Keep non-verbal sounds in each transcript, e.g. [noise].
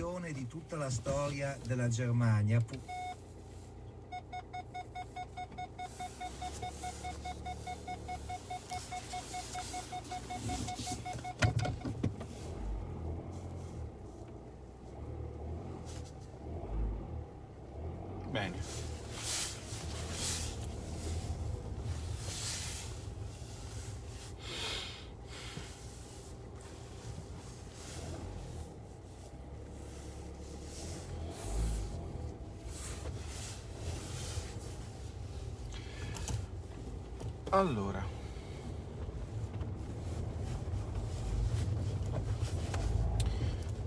riflessione di tutta la storia della Germania. Bene. Allora.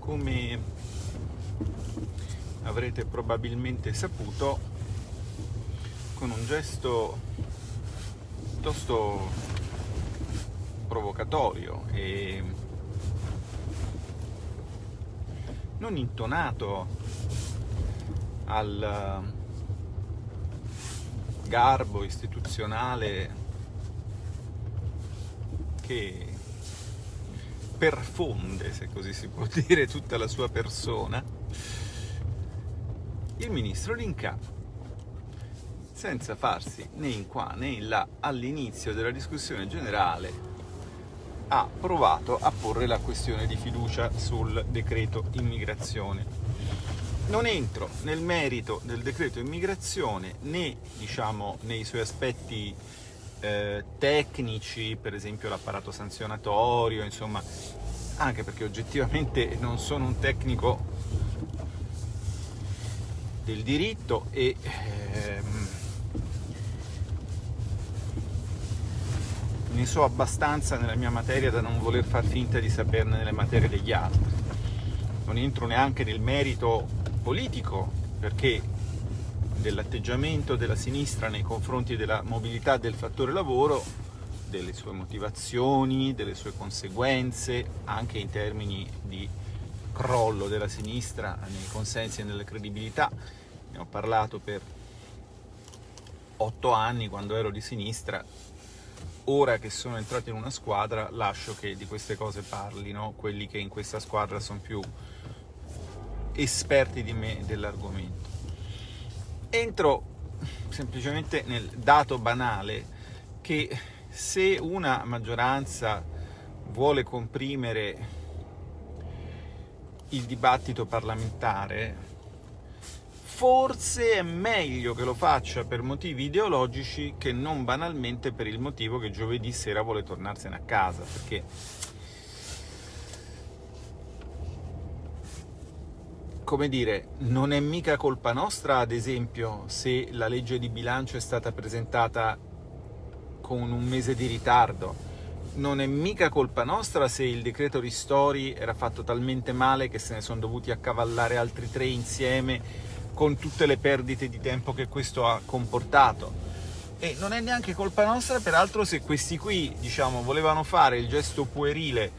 Come avrete probabilmente saputo, con un gesto piuttosto provocatorio e non intonato al garbo istituzionale che perfonde, se così si può [laughs] dire, tutta la sua persona, il ministro Linca, senza farsi né in qua né in là, all'inizio della discussione generale, ha provato a porre la questione di fiducia sul decreto immigrazione. Non entro nel merito del decreto immigrazione né diciamo, nei suoi aspetti eh, tecnici, per esempio l'apparato sanzionatorio, insomma, anche perché oggettivamente non sono un tecnico del diritto e ehm, ne so abbastanza nella mia materia da non voler far finta di saperne nelle materie degli altri. Non entro neanche nel merito politico, perché dell'atteggiamento della sinistra nei confronti della mobilità del fattore lavoro, delle sue motivazioni, delle sue conseguenze, anche in termini di crollo della sinistra nei consensi e nella credibilità. Ne ho parlato per otto anni quando ero di sinistra, ora che sono entrato in una squadra lascio che di queste cose parlino quelli che in questa squadra sono più esperti di me dell'argomento. Entro semplicemente nel dato banale che se una maggioranza vuole comprimere il dibattito parlamentare, forse è meglio che lo faccia per motivi ideologici che non banalmente per il motivo che giovedì sera vuole tornarsene a casa, perché come dire, non è mica colpa nostra, ad esempio, se la legge di bilancio è stata presentata con un mese di ritardo. Non è mica colpa nostra se il decreto ristori era fatto talmente male che se ne sono dovuti accavallare altri tre insieme con tutte le perdite di tempo che questo ha comportato. E non è neanche colpa nostra, peraltro, se questi qui, diciamo, volevano fare il gesto puerile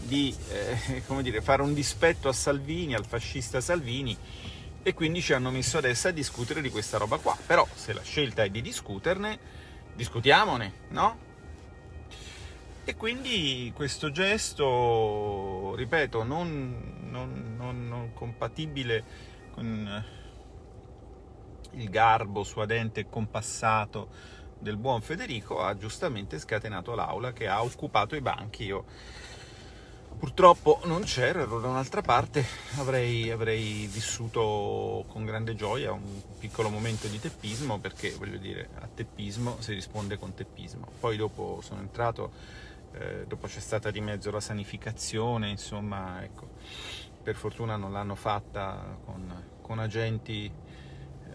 di eh, [laughs] dire, fare un dispetto a Salvini, al fascista Salvini, e quindi ci hanno messo adesso a discutere di questa roba qua. Però se la scelta è di discuterne, discutiamone, no? E quindi questo gesto, ripeto, non, non, non, non compatibile con il garbo suadente e compassato del buon Federico, ha giustamente scatenato l'aula che ha occupato i banchi. Io Purtroppo non c'ero, ero da un'altra parte, avrei, avrei, vissuto con grande gioia un piccolo momento di teppismo perché, voglio dire, a teppismo si risponde con teppismo. Poi dopo sono entrato, eh, dopo c'è stata di mezzo la sanificazione, insomma, ecco, per fortuna non l'hanno fatta con, con agenti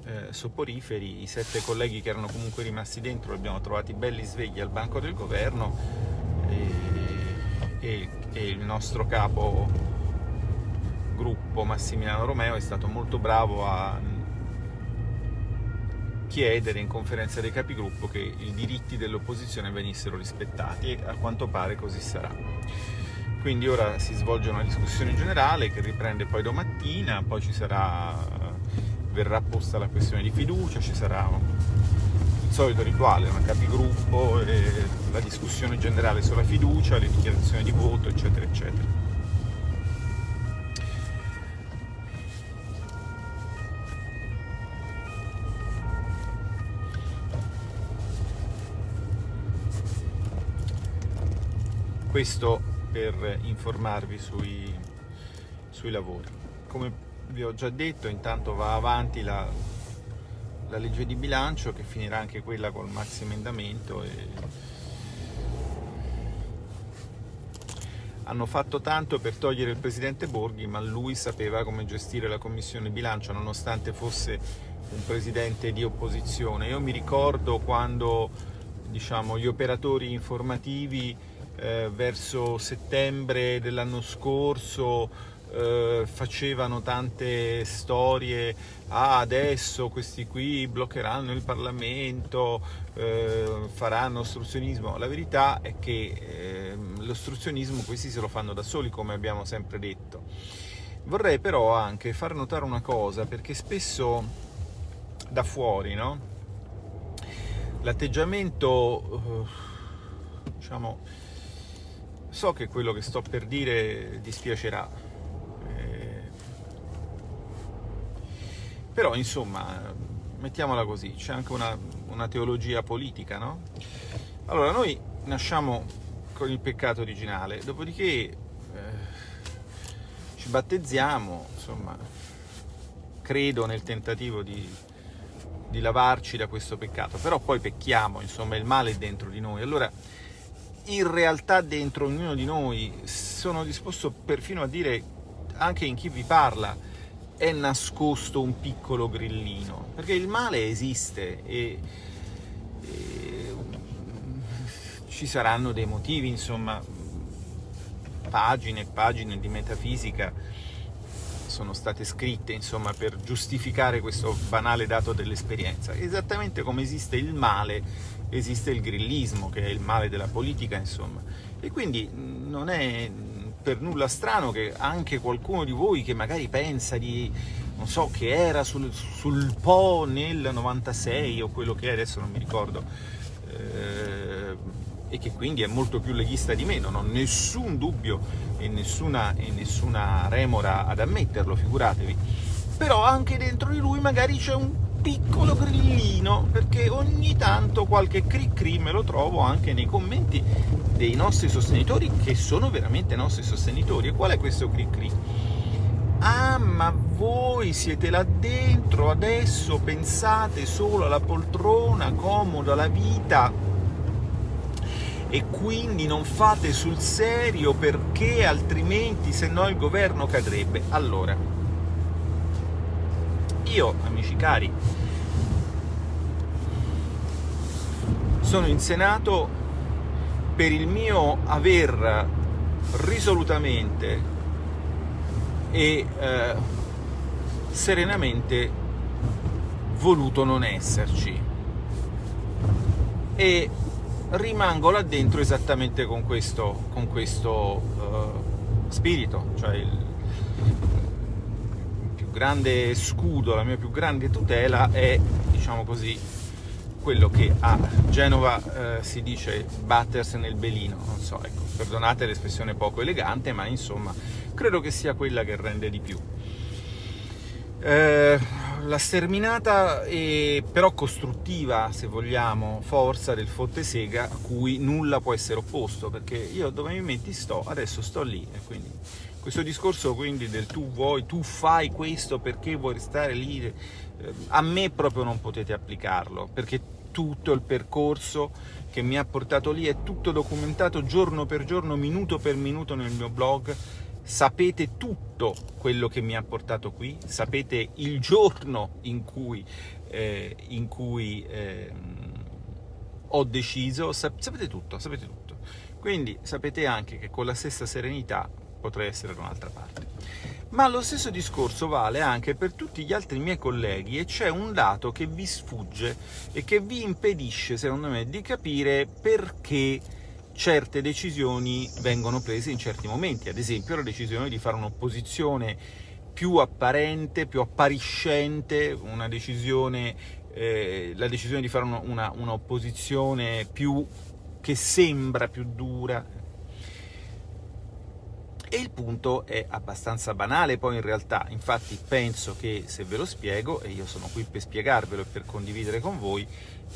eh, soporiferi, i sette colleghi che erano comunque rimasti dentro li abbiamo trovati belli svegli al banco del governo e, e e il nostro capo gruppo Massimiliano Romeo è stato molto bravo a chiedere in conferenza dei capigruppo che i diritti dell'opposizione venissero rispettati e a quanto pare così sarà. Quindi ora si svolge una discussione generale che riprende poi domattina, poi sarà, verrà posta la questione di fiducia, ci sarà solito rituale, una capigruppo, la discussione generale sulla fiducia, le dichiarazioni di voto, eccetera, eccetera. Questo per informarvi sui, sui lavori. Come vi ho già detto, intanto va avanti la la legge di bilancio che finirà anche quella col maxi emendamento e hanno fatto tanto per togliere il presidente Borghi, ma lui sapeva come gestire la commissione bilancio, nonostante fosse un presidente di opposizione. Io mi ricordo quando diciamo, gli operatori informativi eh, verso settembre dell'anno scorso eh, facevano tante storie, ah adesso questi qui bloccheranno il Parlamento, eh, faranno ostruzionismo. La verità è che eh, l'ostruzionismo questi se lo fanno da soli, come abbiamo sempre detto. Vorrei però anche far notare una cosa, perché spesso da fuori, no? L'atteggiamento, eh, diciamo, so che quello che sto per dire dispiacerà, Però, insomma, mettiamola così, c'è anche una, una teologia politica, no? Allora, noi nasciamo con il peccato originale, dopodiché eh, ci battezziamo, insomma, credo nel tentativo di, di lavarci da questo peccato, però poi pecchiamo, insomma, il male è dentro di noi. Allora, in realtà dentro ognuno di noi, sono disposto perfino a dire, anche in chi vi parla, è nascosto un piccolo grillino, perché il male esiste e, e ci saranno dei motivi, insomma, pagine e pagine di metafisica sono state scritte insomma, per giustificare questo banale dato dell'esperienza. Esattamente come esiste il male, esiste il grillismo, che è il male della politica, insomma. E quindi non è per nulla strano che anche qualcuno di voi che magari pensa di, non so, che era sul, sul Po nel 96 o quello che è, adesso non mi ricordo, eh, e che quindi è molto più leghista di me, non ho nessun dubbio e nessuna, e nessuna remora ad ammetterlo, figuratevi. Però anche dentro di lui magari c'è un piccolo grillino, perché ogni tanto qualche cri cri me lo trovo anche nei commenti dei nostri sostenitori, che sono veramente nostri sostenitori. E qual è questo cri cri? Ah, ma voi siete là dentro, adesso pensate solo alla poltrona, comoda, alla vita, e quindi non fate sul serio perché altrimenti se no il governo cadrebbe. Allora, io, amici cari, sono in Senato per il mio aver risolutamente e eh, serenamente voluto non esserci. E rimango là dentro esattamente con questo, con questo uh, spirito, cioè il, grande scudo, la mia più grande tutela è, diciamo così, quello che a Genova eh, si dice battersi nel belino, non so, ecco, perdonate l'espressione poco elegante, ma insomma, credo che sia quella che rende di più. Eh, la sterminata e però costruttiva, se vogliamo, forza del Fottesega a cui nulla può essere opposto, perché io dove mi metti sto, adesso sto lì, e quindi questo discorso quindi del tu vuoi, tu fai questo perché vuoi restare lì, eh, a me proprio non potete applicarlo, perché tutto il percorso che mi ha portato lì è tutto documentato giorno per giorno, minuto per minuto nel mio blog, sapete tutto quello che mi ha portato qui, sapete il giorno in cui, eh, in cui eh, ho deciso, sapete tutto, sapete tutto. Quindi sapete anche che con la stessa serenità potrei essere da un'altra parte. Ma lo stesso discorso vale anche per tutti gli altri miei colleghi e c'è un dato che vi sfugge e che vi impedisce, secondo me, di capire perché certe decisioni vengono prese in certi momenti. Ad esempio la decisione di fare un'opposizione più apparente, più appariscente, decisione, eh, la decisione di fare un'opposizione più che sembra più dura, E il punto è abbastanza banale poi in realtà, infatti penso che se ve lo spiego, e io sono qui per spiegarvelo e per condividere con voi,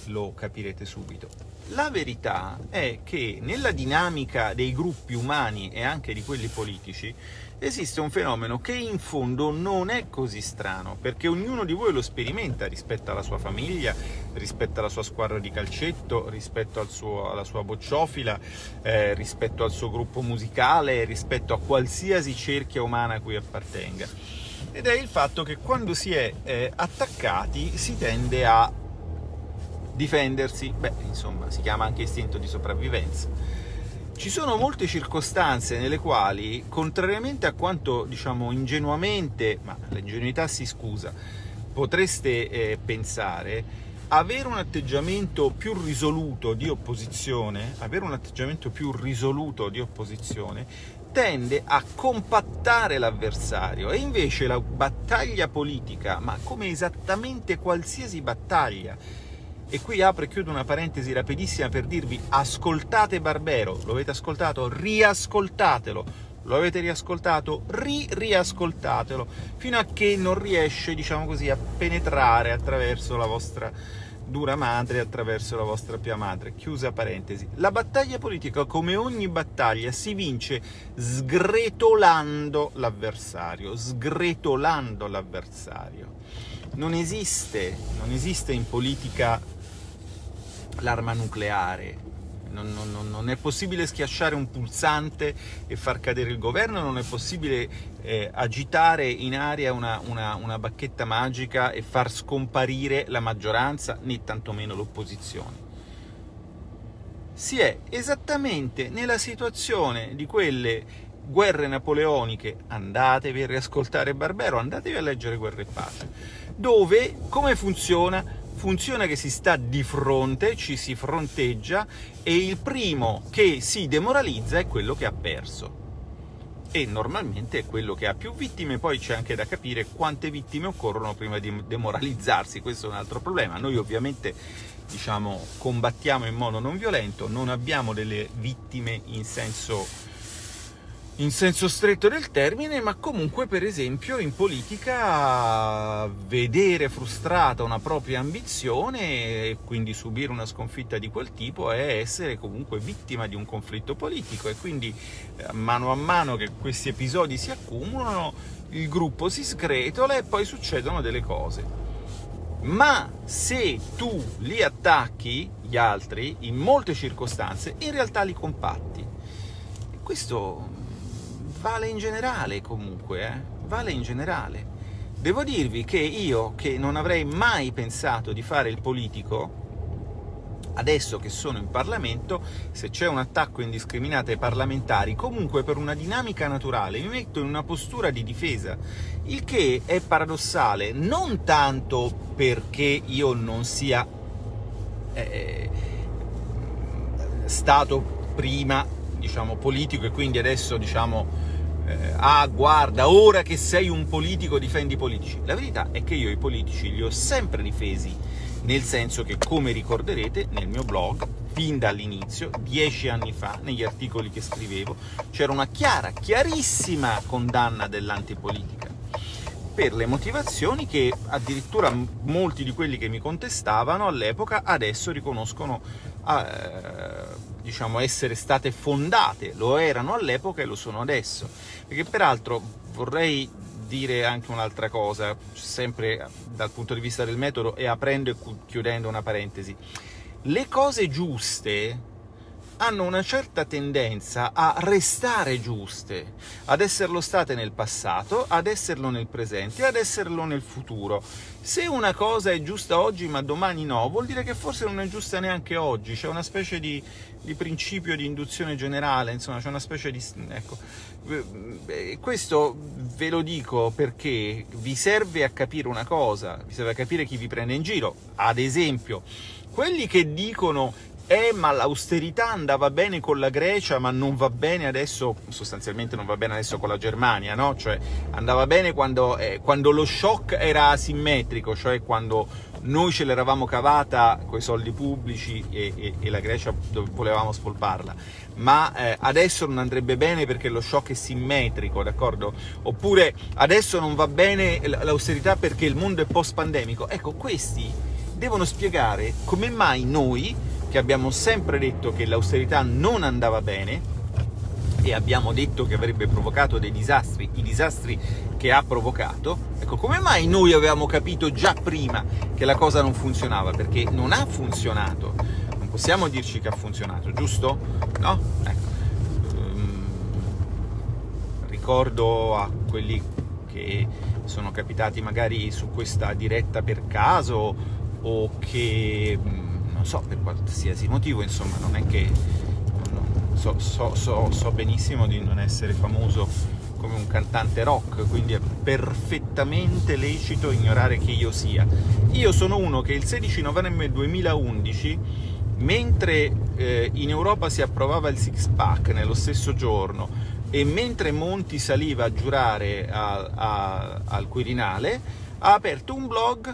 lo capirete subito. La verità è che nella dinamica dei gruppi umani e anche di quelli politici esiste un fenomeno che in fondo non è così strano, perché ognuno di voi lo sperimenta rispetto alla sua famiglia, rispetto alla sua squadra di calcetto, rispetto al suo, alla sua bocciofila, eh, rispetto al suo gruppo musicale, rispetto a qualsiasi cerchia umana a cui appartenga. Ed è il fatto che quando si è eh, attaccati si tende a difendersi, beh, insomma, si chiama anche istinto di sopravvivenza ci sono molte circostanze nelle quali, contrariamente a quanto diciamo ingenuamente, ma l'ingenuità si scusa, potreste eh, pensare, avere un atteggiamento più risoluto di opposizione, avere un atteggiamento più risoluto di opposizione tende a compattare l'avversario. E invece la battaglia politica, ma come esattamente qualsiasi battaglia, e qui apro e chiudo una parentesi rapidissima per dirvi ascoltate Barbero, lo avete ascoltato? Riascoltatelo, lo avete riascoltato? Ri-riascoltatelo, fino a che non riesce, diciamo così, a penetrare attraverso la vostra dura madre, attraverso la vostra pia madre. Chiusa parentesi. La battaglia politica, come ogni battaglia, si vince sgretolando l'avversario, sgretolando l'avversario. Non esiste, non esiste in politica l'arma nucleare. Non, non, non, è possibile schiacciare un pulsante e far cadere il governo, non è possibile eh, agitare in aria una, una, una bacchetta magica e far scomparire la maggioranza, né tantomeno l'opposizione. Si è esattamente nella situazione di quelle guerre napoleoniche, andatevi a riascoltare Barbero, andatevi a leggere Guerre e Pace, dove come funziona? Funziona che si sta di fronte, ci si fronteggia e il primo che si demoralizza è quello che ha perso. E normalmente è quello che ha più vittime, poi c'è anche da capire quante vittime occorrono prima di demoralizzarsi, questo è un altro problema. Noi ovviamente diciamo, combattiamo in modo non violento, non abbiamo delle vittime in senso in senso stretto del termine, ma comunque per esempio in politica vedere frustrata una propria ambizione e quindi subire una sconfitta di quel tipo è essere comunque vittima di un conflitto politico e quindi eh, mano a mano che questi episodi si accumulano il gruppo si sgretola e poi succedono delle cose. Ma se tu li attacchi, gli altri, in molte circostanze, in realtà li compatti. questo vale in generale comunque, eh? vale in generale. Devo dirvi che io, che non avrei mai pensato di fare il politico, adesso che sono in Parlamento, se c'è un attacco indiscriminato ai parlamentari, comunque per una dinamica naturale mi metto in una postura di difesa, il che è paradossale, non tanto perché io non sia eh, stato prima diciamo, politico e quindi adesso diciamo, eh, ah guarda, ora che sei un politico difendi i politici. La verità è che io i politici li ho sempre difesi, nel senso che, come ricorderete, nel mio blog, fin dall'inizio, dieci anni fa, negli articoli che scrivevo, c'era una chiara, chiarissima condanna dell'antipolitica per le motivazioni che addirittura molti di quelli che mi contestavano all'epoca adesso riconoscono eh, diciamo, essere state fondate, lo erano all'epoca e lo sono adesso. Perché peraltro vorrei dire anche un'altra cosa, sempre dal punto di vista del metodo e aprendo e chiudendo una parentesi. Le cose giuste hanno una certa tendenza a restare giuste, ad esserlo state nel passato, ad esserlo nel presente, ad esserlo nel futuro. Se una cosa è giusta oggi ma domani no, vuol dire che forse non è giusta neanche oggi, c'è una specie di, di, principio di induzione generale, insomma c'è una specie di... ecco, questo ve lo dico perché vi serve a capire una cosa, vi serve a capire chi vi prende in giro, ad esempio quelli che dicono eh, ma l'austerità andava bene con la Grecia, ma non va bene adesso, sostanzialmente non va bene adesso con la Germania, no? Cioè, andava bene quando, eh, quando lo shock era asimmetrico, cioè quando noi ce l'eravamo cavata con i soldi pubblici e, e, e la Grecia volevamo spolparla. ma eh, adesso non andrebbe bene perché lo shock è simmetrico, d'accordo? Oppure adesso non va bene l'austerità perché il mondo è post-pandemico. Ecco, questi devono spiegare come mai noi, che abbiamo sempre detto che l'austerità non andava bene, e abbiamo detto che avrebbe provocato dei disastri, i disastri che ha provocato, ecco, come mai noi avevamo capito già prima che la cosa non funzionava? Perché non ha funzionato, non possiamo dirci che ha funzionato, giusto? No? Ecco. Um, ricordo a quelli che sono capitati magari su questa diretta per caso o che, mm, so, per qualsiasi motivo, insomma, non è che so, so, so, so benissimo di non essere famoso come un cantante rock, quindi è perfettamente lecito ignorare chi io sia. Io sono uno che il 16 novembre 2011, mentre eh, in Europa si approvava il six pack nello stesso giorno, e mentre Monti saliva a giurare a, a, al Quirinale, ha aperto un blog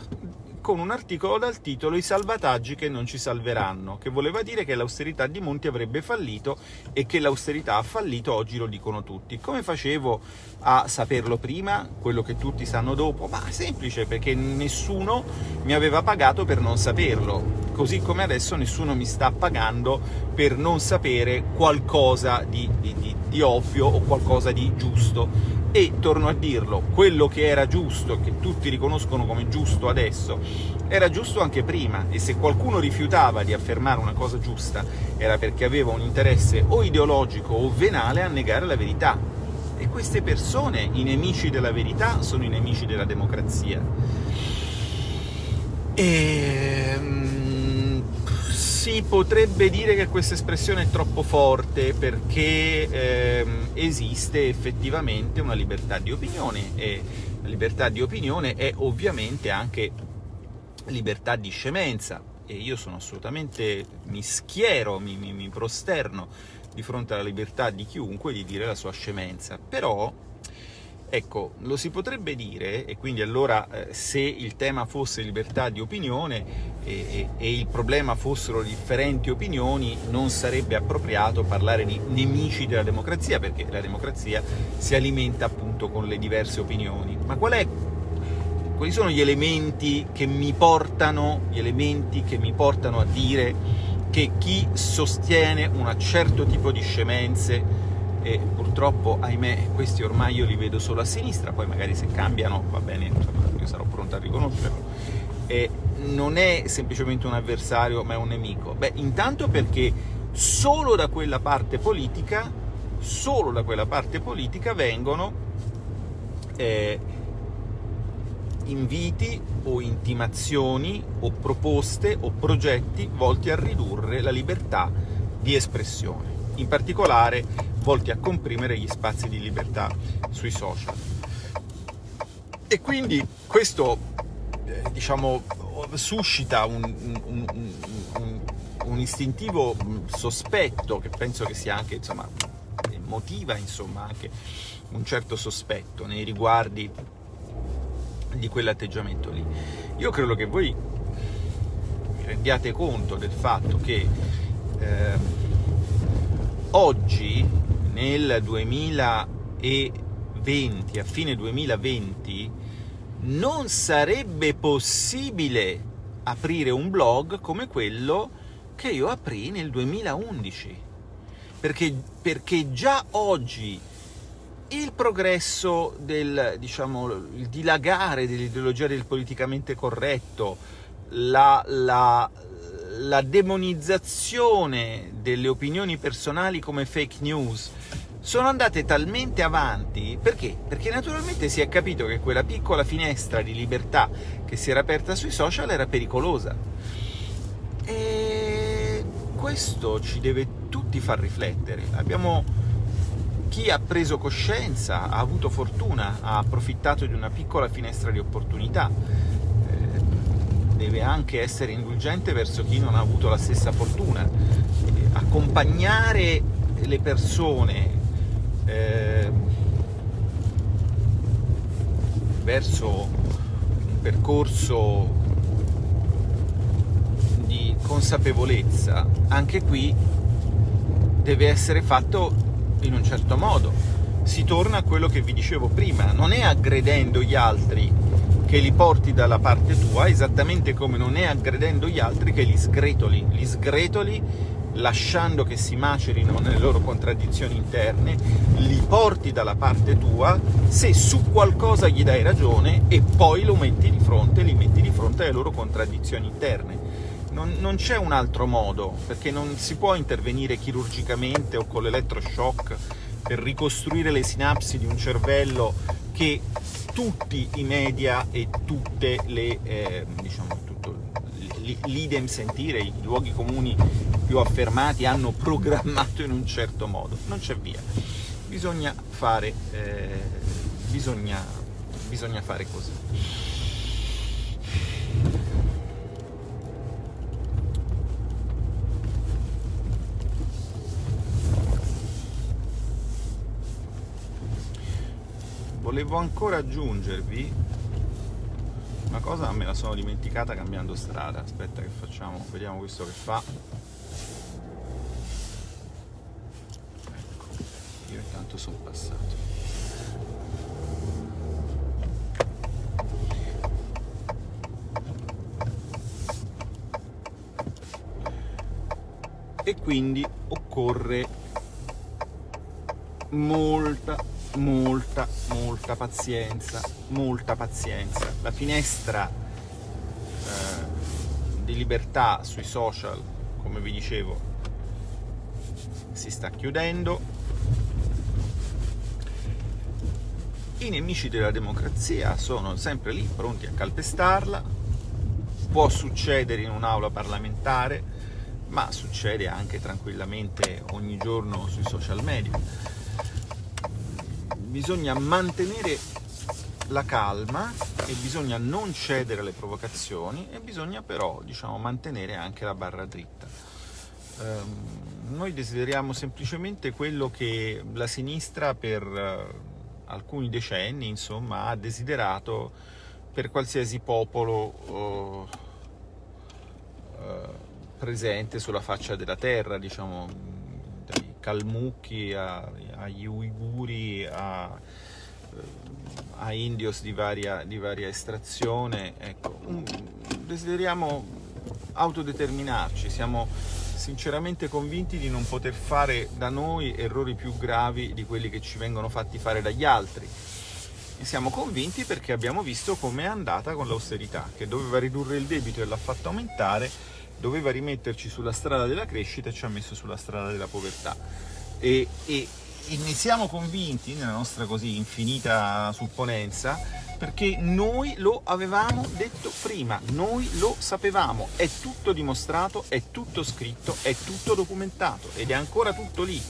con un articolo dal titolo I salvataggi che non ci salveranno, che voleva dire che l'austerità di Monti avrebbe fallito e che l'austerità ha fallito, oggi lo dicono tutti. Come facevo a saperlo prima, quello che tutti sanno dopo? Ma semplice, perché nessuno mi aveva pagato per non saperlo, così come adesso nessuno mi sta pagando per non sapere qualcosa di, di, di, di ovvio o qualcosa di giusto e, torno a dirlo, quello che era giusto, che tutti riconoscono come giusto adesso, era giusto anche prima, e se qualcuno rifiutava di affermare una cosa giusta era perché aveva un interesse o ideologico o venale a negare la verità. E queste persone, i nemici della verità, sono i nemici della democrazia. Ehm, si potrebbe dire che questa espressione è troppo forte perché ehm, esiste effettivamente una libertà di opinione e la libertà di opinione è ovviamente anche libertà di scemenza. E io sono assolutamente, mi schiero, mi, mi, mi prosterno di fronte alla libertà di chiunque di dire la sua scemenza, però Ecco, lo si potrebbe dire, e quindi allora eh, se il tema fosse libertà di opinione e, e, e, il problema fossero differenti opinioni, non sarebbe appropriato parlare di nemici della democrazia, perché la democrazia si alimenta appunto con le diverse opinioni. Ma qual è, quali sono gli elementi che mi portano, che mi portano a dire che chi sostiene un certo tipo di scemenze e purtroppo, ahimè, questi ormai io li vedo solo a sinistra, poi magari se cambiano va bene, insomma, io sarò pronto a riconoscerlo. E non è semplicemente un avversario, ma è un nemico. Beh, intanto perché solo da quella parte politica, solo da quella parte politica vengono eh, inviti o intimazioni o proposte o progetti volti a ridurre la libertà di espressione. In particolare volti a comprimere gli spazi di libertà sui social. E quindi questo, eh, diciamo, suscita un, un, un, un, istintivo sospetto, che penso che sia anche, insomma, motiva, insomma, anche un certo sospetto nei riguardi di quell'atteggiamento lì. Io credo che voi vi rendiate conto del fatto che eh, oggi nel 2020, a fine 2020, non sarebbe possibile aprire un blog come quello che io aprì nel 2011. Perché, perché già oggi il progresso del, diciamo, il dilagare dell'ideologia del politicamente corretto, la, la, la demonizzazione delle opinioni personali come fake news sono andate talmente avanti perché? Perché naturalmente si è capito che quella piccola finestra di libertà che si era aperta sui social era pericolosa. E questo ci deve tutti far riflettere. Abbiamo chi ha preso coscienza, ha avuto fortuna, ha approfittato di una piccola finestra di opportunità deve anche essere indulgente verso chi non ha avuto la stessa fortuna. Accompagnare le persone eh, verso un percorso di consapevolezza, anche qui deve essere fatto in un certo modo. Si torna a quello che vi dicevo prima, non è aggredendo gli altri che li porti dalla parte tua, esattamente come non è aggredendo gli altri che li sgretoli, li sgretoli lasciando che si macerino nelle loro contraddizioni interne, li porti dalla parte tua se su qualcosa gli dai ragione e poi lo metti di fronte, li metti di fronte alle loro contraddizioni interne. Non, non c'è un altro modo, perché non si può intervenire chirurgicamente o con l'elettroshock per ricostruire le sinapsi di un cervello che tutti i media e tutte le, eh, diciamo, l'idem sentire, i luoghi comuni più affermati hanno programmato in un certo modo. Non c'è via. Bisogna fare, eh, bisogna, bisogna fare così. Volevo ancora aggiungervi una cosa me la sono dimenticata cambiando strada. Aspetta che facciamo, vediamo questo che fa. Ecco, io intanto sono passato. E quindi occorre molta molta, molta pazienza, molta pazienza. La finestra eh, di libertà sui social, come vi dicevo, si sta chiudendo. I nemici della democrazia sono sempre lì, pronti a calpestarla. Può succedere in un'aula parlamentare, ma succede anche tranquillamente ogni giorno sui social media bisogna mantenere la calma e bisogna non cedere alle provocazioni e bisogna però diciamo, mantenere anche la barra dritta. Um, noi desideriamo semplicemente quello che la sinistra per uh, alcuni decenni insomma, ha desiderato per qualsiasi popolo uh, uh, presente sulla faccia della terra, diciamo, Kalmucchi, a, agli Uiguri, a, a indios di varia, di varia estrazione. Ecco, desideriamo autodeterminarci, siamo sinceramente convinti di non poter fare da noi errori più gravi di quelli che ci vengono fatti fare dagli altri. E siamo convinti perché abbiamo visto com'è andata con l'austerità, che doveva ridurre il debito e l'ha fatto aumentare, doveva rimetterci sulla strada della crescita e ci ha messo sulla strada della povertà. E, e, e ne siamo convinti, nella nostra così infinita supponenza, perché noi lo avevamo detto prima, noi lo sapevamo, è tutto dimostrato, è tutto scritto, è tutto documentato ed è ancora tutto lì.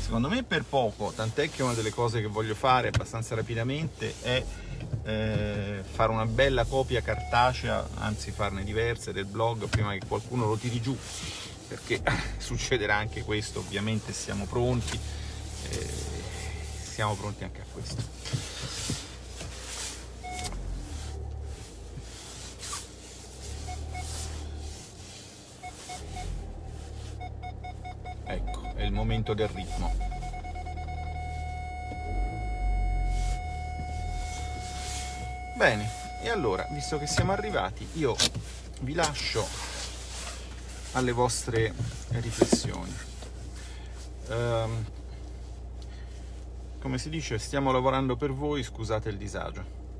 Secondo me per poco, tant'è che una delle cose che voglio fare abbastanza rapidamente è eh, fare una bella copia cartacea, anzi farne diverse del blog prima che qualcuno lo tiri giù, perché [laughs] succederà anche questo, ovviamente siamo pronti, eh, siamo pronti anche a questo. Ecco, è il momento del ritmo. Bene, e allora, visto che siamo arrivati, io vi lascio alle vostre riflessioni. Um, come si dice, stiamo lavorando per voi, scusate il disagio.